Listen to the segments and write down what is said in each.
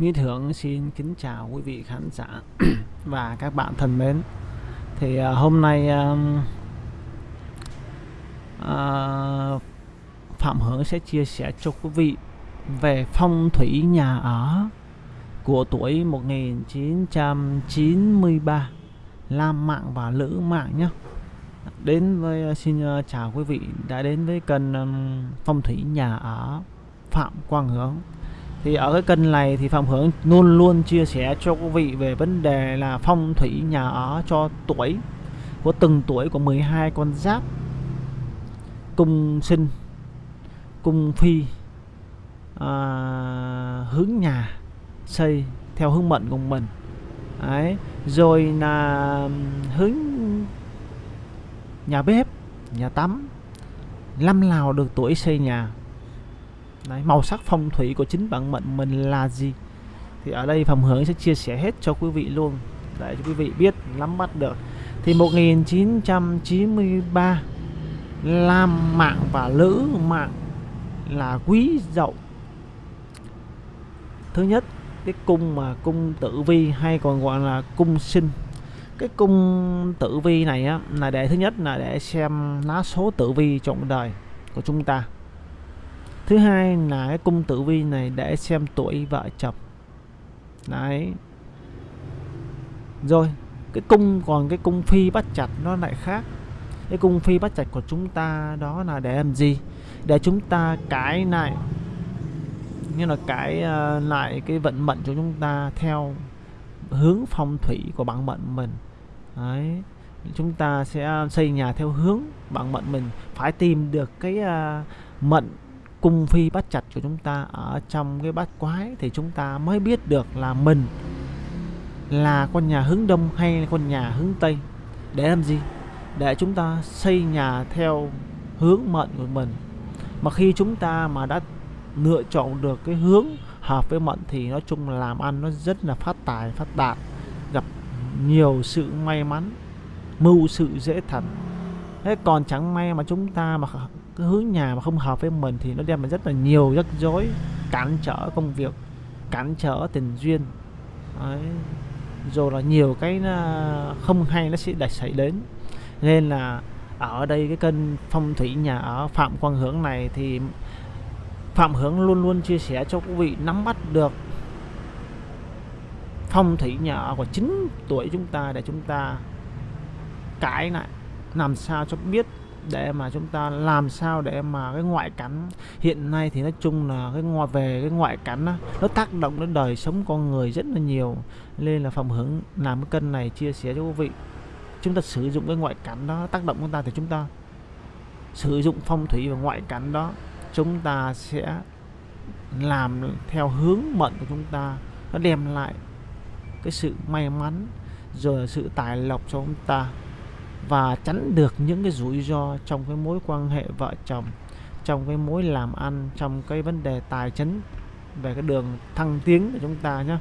Mỹ Thượng xin kính chào quý vị khán giả và các bạn thân mến. Thì uh, hôm nay uh, uh, Phạm Hưởng sẽ chia sẻ cho quý vị về phong thủy nhà ở của tuổi 1993 Lam Mạng và Lữ Mạng nhé. Đến với à, xin uh, chào quý vị đã đến với kênh um, phong thủy nhà ở Phạm Quang Hướng thì ở cái kênh này thì Phạm Hưởng luôn luôn chia sẻ cho quý vị về vấn đề là phong thủy nhà ở cho tuổi của từng tuổi của 12 con giáp cung sinh cung phi à, hướng nhà xây theo hướng mệnh của mình Đấy. rồi là hướng nhà bếp nhà tắm năm nào được tuổi xây nhà Đấy, màu sắc phong thủy của chính bản mệnh mình là gì? Thì ở đây phòng hướng sẽ chia sẻ hết cho quý vị luôn. Để cho quý vị biết nắm bắt được. Thì 1993 Lam mạng và Lữ mạng là quý dậu. Thứ nhất cái cung mà cung tử vi hay còn gọi là cung sinh. Cái cung tử vi này á là để thứ nhất là để xem lá số tử vi trong đời của chúng ta thứ hai là cái cung tử vi này để xem tuổi vợ chồng. Đấy. Rồi cái cung còn cái cung phi bắt chặt nó lại khác. Cái cung phi bắt chặt của chúng ta đó là để làm gì? Để chúng ta cái lại như là cái uh, ờ, lại cái vận mệnh của chúng ta theo hướng phong thủy của bản mệnh mình. Đấy. Chúng ta sẽ xây nhà theo hướng bản mệnh mình phải tìm được cái uh, mệnh cung phi bắt chặt của chúng ta ở trong cái bát quái thì chúng ta mới biết được là mình là con nhà hướng đông hay là con nhà hướng tây. Để làm gì? Để chúng ta xây nhà theo hướng mệnh của mình. Mà khi chúng ta mà đã lựa chọn được cái hướng hợp với mệnh thì nói chung là làm ăn nó rất là phát tài, phát đạt, gặp nhiều sự may mắn, mưu sự dễ thành thế còn chẳng may mà chúng ta mà cứ hướng nhà mà không hợp với mình thì nó đem lại rất là nhiều rắc rối, cản trở công việc, cản trở tình duyên. Đấy. rồi là nhiều cái không hay nó sẽ đặt xảy đến. Nên là ở đây cái kênh phong thủy nhà ở Phạm Quang Hướng này thì Phạm Hướng luôn luôn chia sẻ cho quý vị nắm bắt được phong thủy nhà ở của chính tuổi chúng ta để chúng ta cãi lại làm sao cho biết để mà chúng ta làm sao để mà cái ngoại cảnh hiện nay thì nói chung là cái ngoài về cái ngoại cảnh đó, nó tác động đến đời sống con người rất là nhiều. Nên là phòng hướng làm cái kênh này chia sẻ cho quý vị. Chúng ta sử dụng cái ngoại cảnh đó tác động chúng ta thì chúng ta sử dụng phong thủy và ngoại cảnh đó chúng ta sẽ làm theo hướng mệnh của chúng ta. Nó đem lại cái sự may mắn rồi sự tài lộc cho chúng ta và tránh được những cái rủi ro trong cái mối quan hệ vợ chồng trong cái mối làm ăn trong cái vấn đề tài chính về cái đường thăng tiến của chúng ta nhé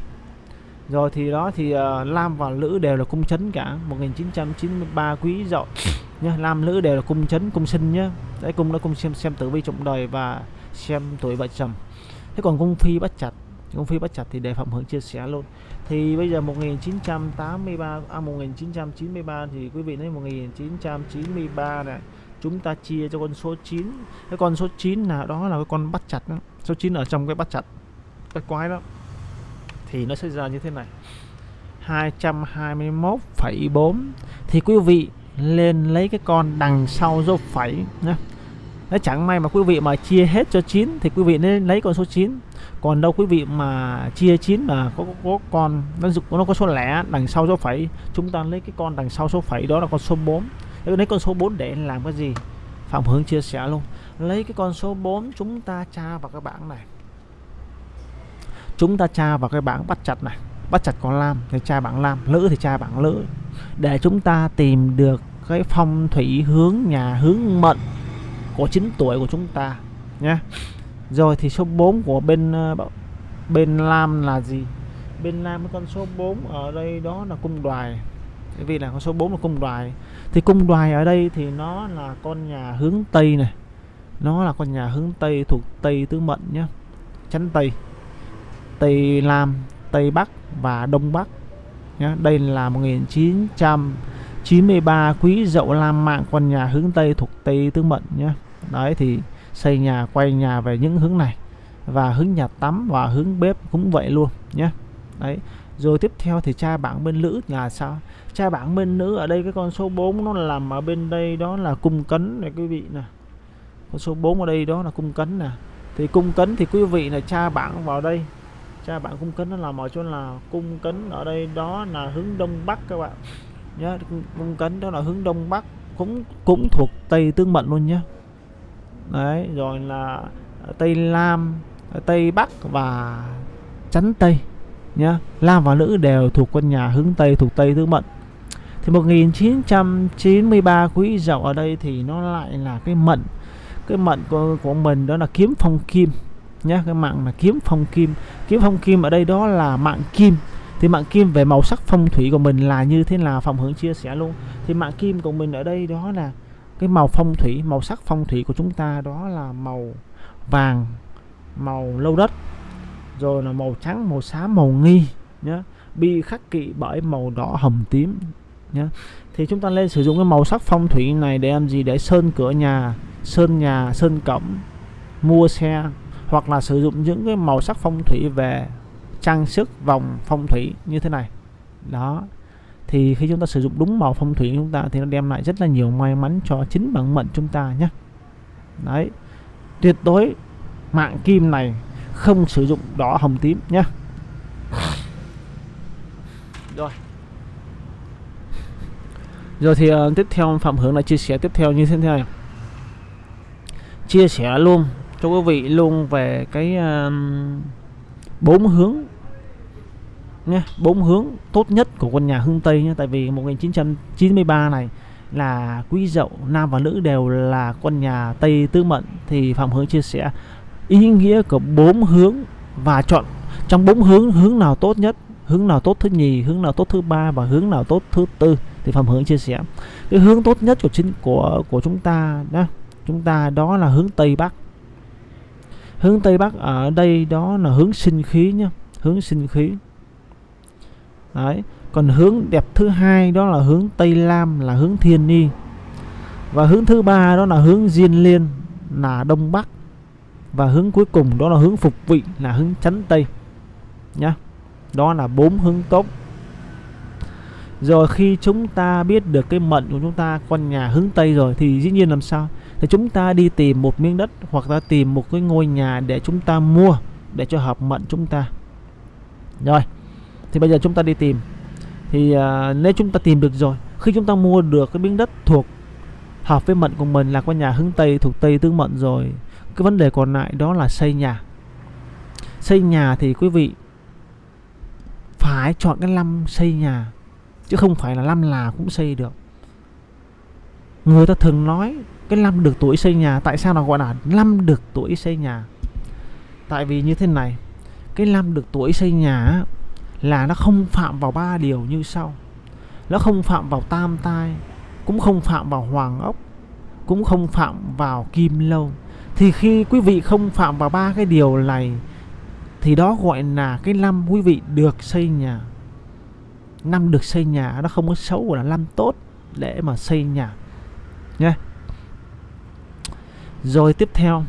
rồi thì đó thì uh, Lam và Lữ đều là cung chấn cả. 1993 quý dậu nhá. Lam Lữ đều là cung chấn cung sinh nhá. Đấy cung nó cung xem xem tử vi trọng đời và xem tuổi vợ chồng. Thế còn cung phi bắt chặt cung phi bắt chặt thì để phạm hưởng chia sẻ luôn. Thì bây giờ 1983 à 1993 thì quý vị thấy 1993 này chúng ta chia cho con số 9 cái con số 9 là đó là cái con bắt chặt đó. số 9 ở trong cái bắt chặt cái quái đó. Thì nó sẽ ra như thế này. 221,4 thì quý vị lên lấy cái con đằng sau dấu phẩy nhé nếu chẳng may mà quý vị mà chia hết cho 9 thì quý vị nên lấy con số 9 còn đâu quý vị mà chia 9 mà có, có, có con nó nó có số lẻ đằng sau số phẩy chúng ta lấy cái con đằng sau số phẩy đó là con số 4 lấy con số 4 để làm cái gì? Phạm Hướng chia sẻ luôn. Lấy cái con số 4 chúng ta tra vào cái bảng này. Chúng ta tra vào cái bảng bắt chặt này. Bắt chặt con lam thì tra bảng lam lữ thì tra bảng lữ. Để chúng ta tìm được cái phong thủy hướng nhà hướng mệnh của 9 tuổi của chúng ta. Nhé rồi thì số 4 của bên ờ, bên lam là gì? Bên lam con số 4 ở đây đó là cung đoài. Bởi vì là con số 4 là cung đoài. Thì cung đoài ở đây thì nó là con nhà hướng tây này. Nó là con nhà hướng tây thuộc tây tứ mệnh nhé chánh tây. Tây Nam Tây Bắc và Đông Bắc nhé đây là 1993 quý dậu Lam mạng con nhà hướng Tây thuộc Tây tứ Mận nhé đấy, thì xây nhà, quay nhà về những hướng này. Và hướng nhà tắm và hướng bếp cũng vậy luôn nhé. Đấy, rồi tiếp theo thì cha bảng bên nữ nhà sao? Cha bảng bên nữ ở đây, cái con số 4 nó làm ở bên đây đó là cung cấn này quý vị nè. Con số 4 ở đây đó là cung cấn nè. Thì cung cấn thì quý vị là cha bảng vào đây. Cha bảng cung cấn nó làm ở chỗ là cung cấn ở đây đó là hướng đông bắc các bạn. Nhớ, cung cấn đó là hướng đông bắc, cũng cũng thuộc tây tương mệnh luôn nhé đấy rồi là ờ, tây lam ờ, tây bắc và chắn tây nhá. Nam và nữ đều thuộc quân nhà hướng tây thuộc tây tứ mận thì 1993 quý dậu ở đây thì nó lại là cái mận cái mận của, của mình đó là kiếm phong kim nhá cái mạng là kiếm phong kim. Kiếm phong kim ở đây đó là mạng kim. Thì mạng kim về màu sắc phong thủy của mình là như thế nào phòng hướng chia sẻ luôn. Thì mạng kim của mình ở đây đó là cái màu phong thủy, màu sắc phong thủy của chúng ta đó là màu vàng, màu lâu đất, rồi là màu trắng, màu xám, màu nghi nhé bị khắc kỵ bởi màu đỏ hồng tím nhé thì chúng ta lên sử dụng cái màu sắc phong thủy này để làm gì? Để sơn cửa nhà, sơn nhà, sơn cổng, mua xe, hoặc là sử dụng những cái màu sắc phong thủy về trang sức, vòng phong thủy như thế này. Đó thì khi chúng ta sử dụng đúng màu phong thủy chúng ta thì nó đem lại rất là nhiều may mắn cho chính bản mệnh chúng ta nhé. Đấy. Tuyệt đối mạng kim này không sử dụng đỏ hồng tím nhé. Rồi. Rồi thì uh, tiếp theo phạm hướng là chia sẻ tiếp theo như thế này. Chia sẻ luôn cho quý vị luôn về cái bốn uh, hướng nhé bốn hướng tốt nhất của quân nhà Hưng Tây nhé tại vì 1993 này là quý dậu, nam và nữ đều là quân nhà Tây Tư Mận. Thì Phạm Hướng chia sẻ, ý nghĩa của bốn hướng và chọn, trong bốn hướng hướng nào tốt nhất, hướng nào tốt thứ nhì, hướng nào tốt thứ ba và hướng nào tốt thứ tư thì Phạm Hướng chia sẻ. Cái hướng tốt nhất của chính, của của chúng ta đó, chúng ta đó là hướng Tây Bắc. Hướng Tây Bắc ở đây đó là hướng sinh khí nhá, hướng sinh khí đấy. Còn hướng đẹp thứ hai đó là hướng Tây Lam, là hướng Thiên Ni và hướng thứ ba đó là hướng Diên Liên, là Đông Bắc. Và hướng cuối cùng đó là hướng Phục Vị, là hướng Chắn Tây. Nhá. Đó là bốn hướng tốt. Rồi khi chúng ta biết được cái mệnh của chúng ta con nhà hướng Tây rồi thì dĩ nhiên làm sao? Thì chúng ta đi tìm một miếng đất hoặc là tìm một cái ngôi nhà để chúng ta mua để cho hợp mệnh chúng ta. Rồi thì bây giờ chúng ta đi tìm. Thì à, nếu chúng ta tìm được rồi khi chúng ta mua được cái miếng đất thuộc hợp với mệnh của mình là con nhà hướng tây thuộc tây tương mệnh rồi cái vấn đề còn lại đó là xây nhà. Xây nhà thì quý vị phải chọn cái năm xây nhà chứ không phải là năm là cũng xây được. Người ta thường nói cái năm được tuổi xây nhà tại sao nó gọi là năm được tuổi xây nhà? Tại vì như thế này cái năm được tuổi xây nhà là nó không phạm vào ba điều như sau. Nó không phạm vào tam tai, cũng không phạm vào hoàng ốc, cũng không phạm vào kim lâu. Thì khi quý vị không phạm vào ba cái điều này, thì đó gọi là cái năm quý vị được xây nhà. Năm được xây nhà nó không có xấu gọi là năm tốt để mà xây nhà. Nhé rồi tiếp theo,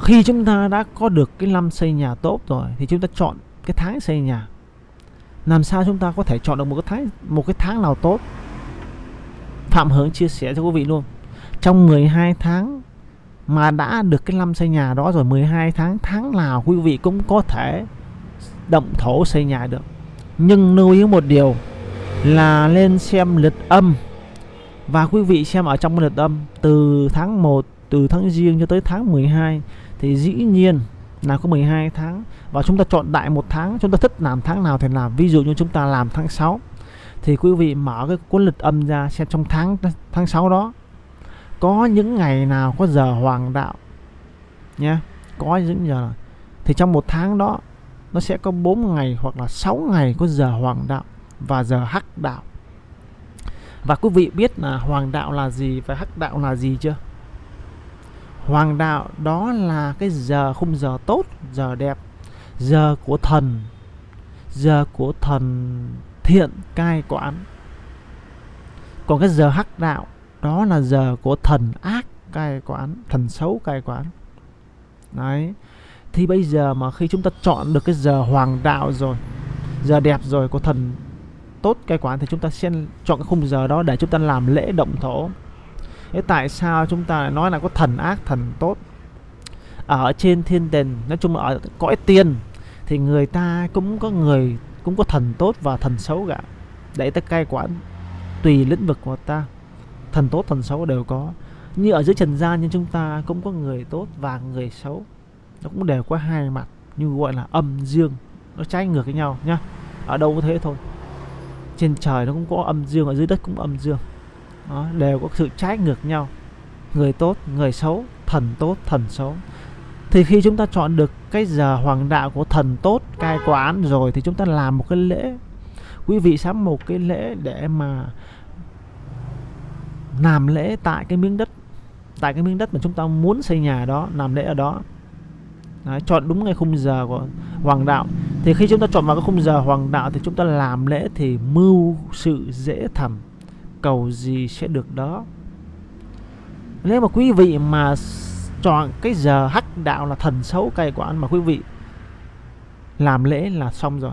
khi chúng ta đã có được cái năm xây nhà tốt rồi, thì chúng ta chọn cái tháng xây nhà. Làm sao chúng ta có thể chọn được một cái tháng, một cái tháng nào tốt? Phạm Hướng chia sẻ cho quý vị luôn. Trong 12 tháng mà đã được cái năm xây nhà đó rồi 12 tháng tháng nào quý vị cũng có thể động thổ xây nhà được. Nhưng lưu ý một điều là lên xem lịch âm. Và quý vị xem ở trong lịch âm, từ tháng 1 từ tháng riêng cho tới tháng 12 thì dĩ nhiên là có 12 tháng và chúng ta chọn đại một tháng, chúng ta thích làm tháng nào thì làm. Ví dụ như chúng ta làm tháng 6 thì quý vị mở cái cuốn lịch âm ra xem trong tháng tháng 6 đó, có những ngày nào có giờ hoàng đạo nhé. Có những giờ thì trong một tháng đó, nó sẽ có 4 ngày hoặc là 6 ngày có giờ hoàng đạo và giờ hắc đạo. Và quý vị biết là hoàng đạo là gì và hắc đạo là gì chưa? Hoàng đạo đó là cái giờ khung giờ tốt, giờ đẹp giờ của thần. Giờ của thần thiện cai quản. Còn cái giờ hắc đạo, đó là giờ của thần ác cai quản, thần xấu cai quản. Đấy. Thì bây giờ mà khi chúng ta chọn được cái giờ hoàng đạo rồi, giờ đẹp rồi của thần tốt cai quản thì chúng ta sẽ chọn cái khung giờ đó để chúng ta làm lễ động thổ. Thế tại sao chúng ta lại nói là có thần ác, thần tốt? Ở trên thiên đình nói chung là ở cõi tiên thì người ta cũng có người cũng có thần tốt và thần xấu cả. Để ta cai quản tùy lĩnh vực của ta thần tốt thần xấu đều có. Như ở dưới trần gian nhưng chúng ta cũng có người tốt và người xấu. Nó cũng đều có hai mặt như gọi là âm dương nó trái ngược với nhau nhá. Ở đâu có thế thôi. Trên trời nó cũng có âm dương ở dưới đất cũng âm dương. Đó, đều có sự trái ngược nhau. Người tốt người xấu thần tốt thần xấu thì khi chúng ta chọn được cái giờ hoàng đạo của thần tốt cai quản rồi thì chúng ta làm một cái lễ. Quý vị sắm một cái lễ để mà làm lễ tại cái miếng đất tại cái miếng đất mà chúng ta muốn xây nhà đó làm lễ ở đó. Đấy, chọn đúng ngay khung giờ của hoàng đạo. Thì khi chúng ta chọn vào cái khung giờ hoàng đạo thì chúng ta làm lễ thì mưu sự dễ thầm cầu gì sẽ được đó. Nếu mà quý vị mà chọn cái giờ hắc đạo là thần xấu cay của anh mà quý vị làm lễ là xong rồi.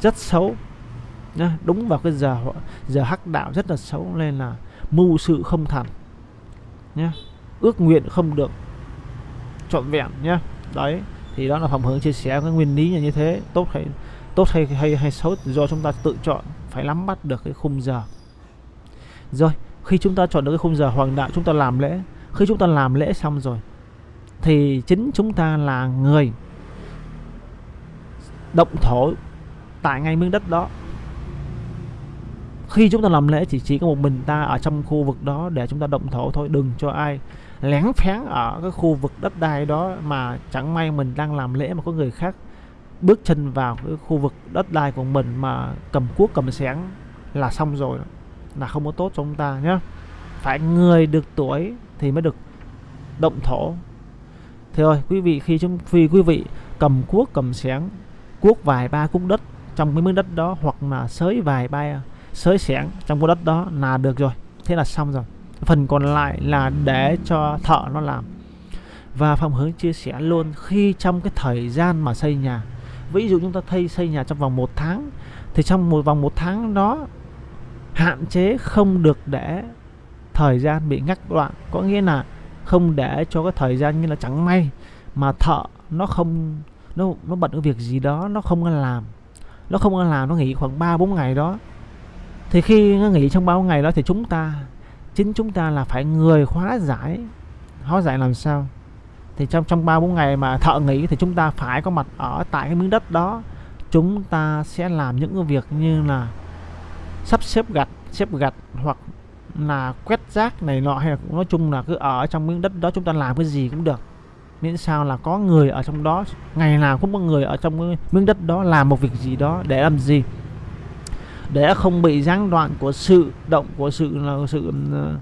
Rất xấu, nhá, đúng vào cái giờ giờ hắc đạo rất là xấu nên là mưu sự không thành, nhá, ước nguyện không được trọn vẹn, nhá. Đấy, thì đó là phẩm hướng chia sẻ cái nguyên lý như thế. Tốt hay tốt hay hay hay xấu do chúng ta tự chọn, phải nắm bắt được cái khung giờ. Rồi, khi chúng ta chọn được cái khung giờ hoàng đạo, chúng ta làm lễ khi chúng ta làm lễ xong rồi, thì chính chúng ta là người động thổ tại ngay miếng đất đó. Khi chúng ta làm lễ thì chỉ có một mình ta ở trong khu vực đó để chúng ta động thổ thôi, đừng cho ai lén phén ở cái khu vực đất đai đó mà chẳng may mình đang làm lễ mà có người khác bước chân vào cái khu vực đất đai của mình mà cầm cuốc, cầm xẻng là xong rồi. Là không có tốt cho chúng ta nhé phải người được tuổi thì mới được động thổ. Thế thôi quý vị, khi chúng, khi quý vị cầm cuốc, cầm xẻng cuốc vài ba cuốc đất trong cái miếng đất đó, hoặc là sới vài ba, sới xẻng trong cái đất đó là được rồi. Thế là xong rồi. Phần còn lại là để cho thợ nó làm. Và phòng hướng chia sẻ luôn, khi trong cái thời gian mà xây nhà, ví dụ chúng ta thay xây nhà trong vòng một tháng, thì trong một, vòng một tháng đó, hạn chế không được để thời gian bị ngắt đoạn có nghĩa là không để cho cái thời gian như là chẳng may mà thợ nó không, nó nó bận cái việc gì đó, nó không làm. Nó không làm, nó nghỉ khoảng 3 4 ngày đó. Thì khi nó nghỉ trong bao ngày đó thì chúng ta, chính chúng ta là phải người hóa giải hóa giải làm sao? Thì trong trong ba, bốn ngày mà thợ nghỉ thì chúng ta phải có mặt ở tại cái miếng đất đó. Chúng ta sẽ làm những cái việc như là sắp xếp gạch xếp gạch hoặc là quét rác này nọ hay là nói chung là cứ ở trong miếng đất đó chúng ta làm cái gì cũng được. Miễn sao là có người ở trong đó, ngày nào cũng có người ở trong miếng đất đó làm một việc gì đó để làm gì. Để không bị gián đoạn của sự động, của sự là sự ờ,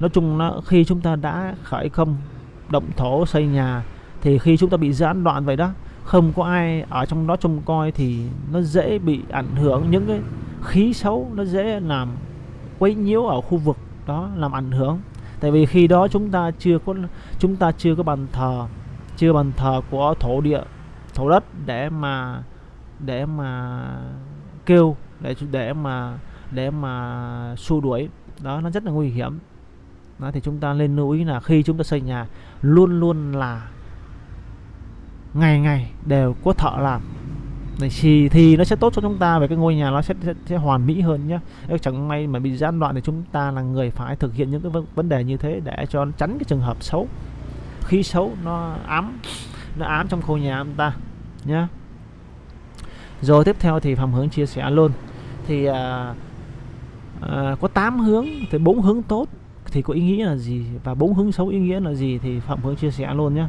nói chung nó khi chúng ta đã khởi công, động thổ xây nhà thì khi chúng ta bị gián đoạn vậy đó, không có ai ở trong đó trông coi thì nó dễ bị ảnh hưởng. Những cái khí xấu nó dễ làm quấy nhiễu ở khu vực đó làm ảnh hưởng. Tại vì khi đó chúng ta chưa có, chúng ta chưa có bàn thờ, chưa bàn thờ của thổ địa, thổ đất để mà để mà kêu, để để mà để mà xua đuổi. Đó, nó rất là nguy hiểm. Đó, thì chúng ta nên lưu ý là khi chúng ta xây nhà, luôn luôn là ngày ngày đều có thợ làm thì thì nó sẽ tốt cho chúng ta về cái ngôi nhà nó sẽ, sẽ, sẽ hoàn mỹ hơn nhé chẳng may mà bị gián đoạn thì chúng ta là người phải thực hiện những cái vâng, vấn đề như thế để cho tránh cái trường hợp xấu. Khí xấu nó ám nó ám trong khu nhà chúng ta nhé rồi tiếp theo thì phạm hướng chia sẻ luôn. Thì à, à, có 8 hướng thì bốn hướng tốt thì có ý nghĩa là gì và bốn hướng xấu ý nghĩa là gì thì phạm hướng chia sẻ luôn nhé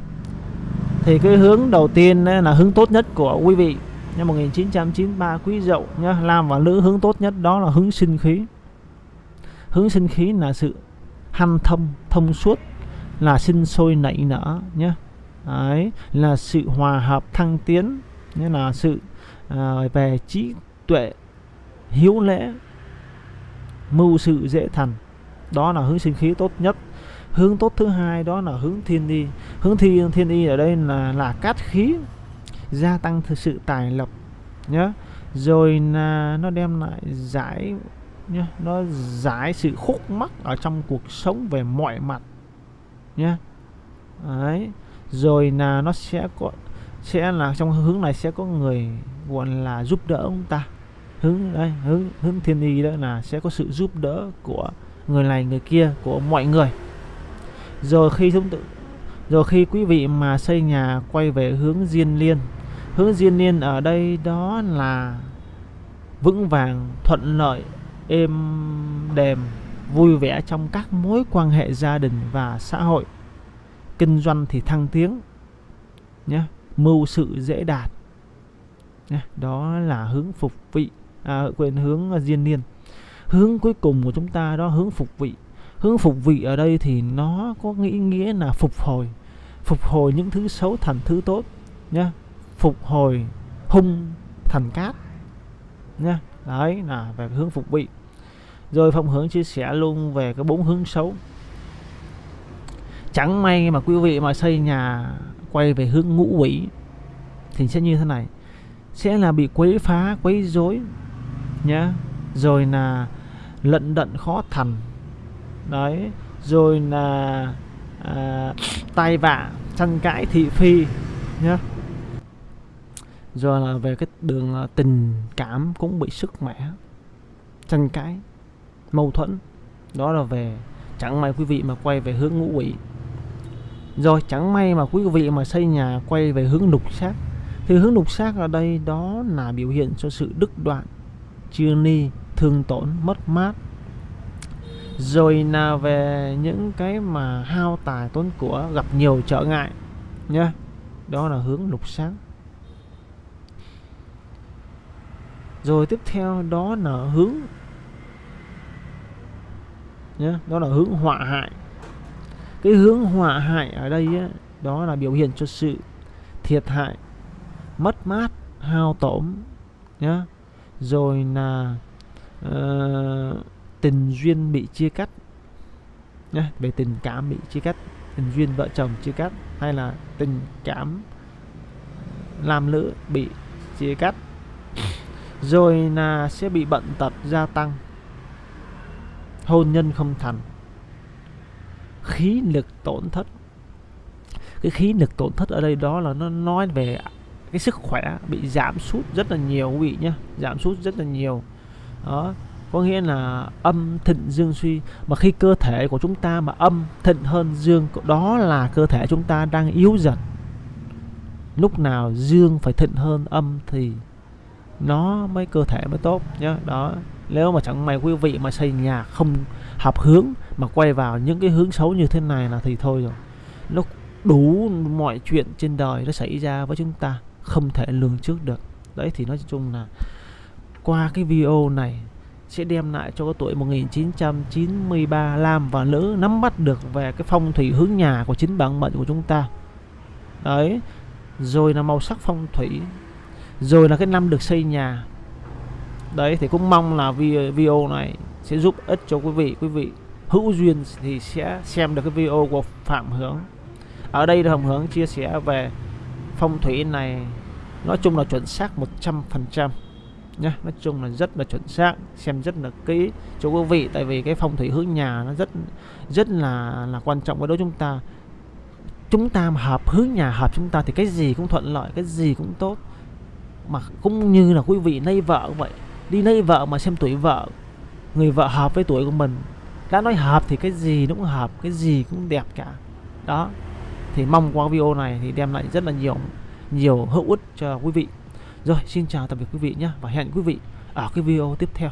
thì cái hướng đầu tiên là hướng tốt nhất của quý vị năm 1993 quý dậu nhá nam và nữ hướng tốt nhất đó là hướng sinh khí. Hướng sinh khí là sự hanh thông thông suốt là sinh sôi nảy nở nhé đấy là sự hòa hợp thăng tiến như là sự à, về trí tuệ hiếu lễ mưu sự dễ thành. Đó là hướng sinh khí tốt nhất. Hướng tốt thứ hai đó là hướng thiên y hướng thiên thiên y ở đây là là cát khí gia tăng thực sự tài lộc nhá rồi là nó đem lại giải nhá nó giải sự khúc mắc ở trong cuộc sống về mọi mặt nhá đấy. Rồi là nó sẽ có, sẽ là trong hướng này sẽ có người, gọi là, giúp đỡ ông ta. Hướng đây hướng hướng thiên y đó là sẽ có sự giúp đỡ của người này, người kia, của mọi người. Rồi khi chúng tự, rồi khi quý vị mà xây nhà quay về hướng diên liên hướng diên niên ở đây đó là vững vàng thuận lợi êm đềm vui vẻ trong các mối quan hệ gia đình và xã hội. Kinh doanh thì thăng tiến nhé mưu sự dễ đạt nhé. đó là hướng phục vị à, quên hướng à, diên niên. Hướng cuối cùng của chúng ta đó hướng phục vị. Hướng phục vị ở đây thì nó có nghĩa nghĩa là phục hồi phục hồi những thứ xấu thành thứ tốt nhé phục hồi hung thành cát nhé đấy là về hướng phục vị rồi phong hướng chia sẻ luôn về cái bốn hướng xấu. Chẳng may mà quý vị mà xây nhà quay về hướng ngũ quỷ thì sẽ như thế này. Sẽ là bị quấy phá quấy rối nhá rồi là lận đận khó thành. Đấy rồi là à, tai vạ tranh cãi thị phi nhá rồi là về cái đường à, tình cảm cũng bị sức mẻ, tranh cãi, mâu thuẫn. Đó là về, chẳng may quý vị mà quay về hướng ngũ quỷ. Rồi chẳng may mà quý vị mà xây nhà quay về hướng lục sát thì hướng lục sát ở đây đó là biểu hiện cho sự đứt đoạn, chia ni, thương tổn, mất mát. Rồi là về những cái mà hao tài tốn của, gặp nhiều trở ngại nhá. Đó là hướng lục sáng rồi tiếp theo đó là hướng. Nhé đó là hướng họa hại. Cái hướng họa hại ở đây ấy, đó là biểu hiện cho sự thiệt hại mất mát hao tổn nhá. Rồi là uh, tình duyên bị chia cắt nhá về tình cảm bị chia cắt tình duyên vợ chồng chia cắt hay là tình cảm làm nữ bị chia cắt rồi là sẽ bị bận tật gia tăng. Hôn nhân không thành. Khí lực tổn thất. Cái khí lực tổn thất ở đây đó là nó nói về cái sức khỏe bị giảm sút rất là nhiều, quý vị nhé giảm sút rất là nhiều. Đó, có nghĩa là âm thịnh dương suy. Mà khi cơ thể của chúng ta mà âm thịnh hơn dương, đó là cơ thể chúng ta đang yếu dần. Lúc nào dương phải thịnh hơn âm thì nó mới cơ thể mới tốt nhá. Đó. Nếu mà chẳng may quý vị mà xây nhà không hợp hướng mà quay vào những cái hướng xấu như thế này là thì thôi rồi. Nó đủ mọi chuyện trên đời nó xảy ra với chúng ta, không thể lường trước được. Đấy, thì nói chung là qua cái video này sẽ đem lại cho cái tuổi 1993 nam và nữ nắm bắt được về cái phong thủy hướng nhà của chính bản mệnh của chúng ta. Đấy. Rồi là màu sắc phong thủy rồi là cái năm được xây nhà. Đấy, thì cũng mong là video này sẽ giúp ích cho quý vị. Quý vị hữu duyên thì sẽ xem được cái video của Phạm Hướng. Ở đây là Phạm Hướng chia sẻ về phong thủy này. Nói chung là chuẩn xác 100% nhé nói chung là rất là chuẩn xác, xem rất là kỹ cho quý vị. Tại vì cái phong thủy hướng nhà nó rất rất là là quan trọng với đối chúng ta. Chúng ta mà hợp hướng nhà hợp chúng ta thì cái gì cũng thuận lợi, cái gì cũng tốt mà cũng như là quý vị lấy vợ cũng vậy. Đi lấy vợ mà xem tuổi vợ, người vợ hợp với tuổi của mình. Đã nói hợp thì cái gì nó cũng hợp, cái gì cũng đẹp cả. Đó. Thì mong qua video này thì đem lại rất là nhiều nhiều hữu ích cho quý vị. Rồi, xin chào tạm biệt quý vị nhé và hẹn quý vị ở cái video tiếp theo.